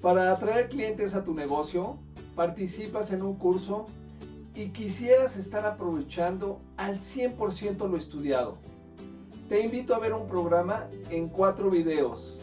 Para atraer clientes a tu negocio, participas en un curso y quisieras estar aprovechando al 100% lo estudiado. Te invito a ver un programa en cuatro videos